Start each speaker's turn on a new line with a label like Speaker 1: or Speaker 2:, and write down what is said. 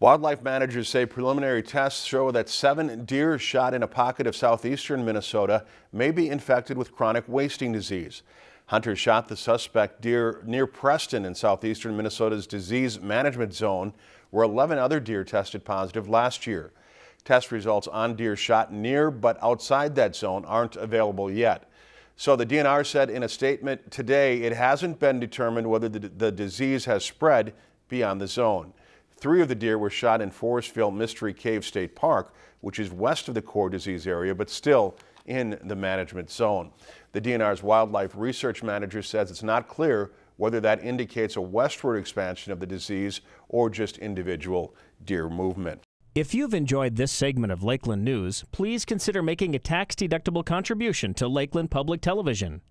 Speaker 1: Wildlife managers say preliminary tests show that seven deer shot in a pocket of southeastern Minnesota may be infected with chronic wasting disease. Hunters shot the suspect deer near Preston in southeastern Minnesota's disease management zone, where 11 other deer tested positive last year. Test results on deer shot near but outside that zone aren't available yet. So the DNR said in a statement today it hasn't been determined whether the, the disease has spread beyond the zone. Three of the deer were shot in Forestville Mystery Cave State Park, which is west of the core disease area, but still in the management zone. The DNR's wildlife research manager says it's not clear whether that indicates a westward expansion of the disease or just individual deer movement.
Speaker 2: If you've enjoyed this segment of Lakeland News, please consider making a tax-deductible contribution to Lakeland Public Television.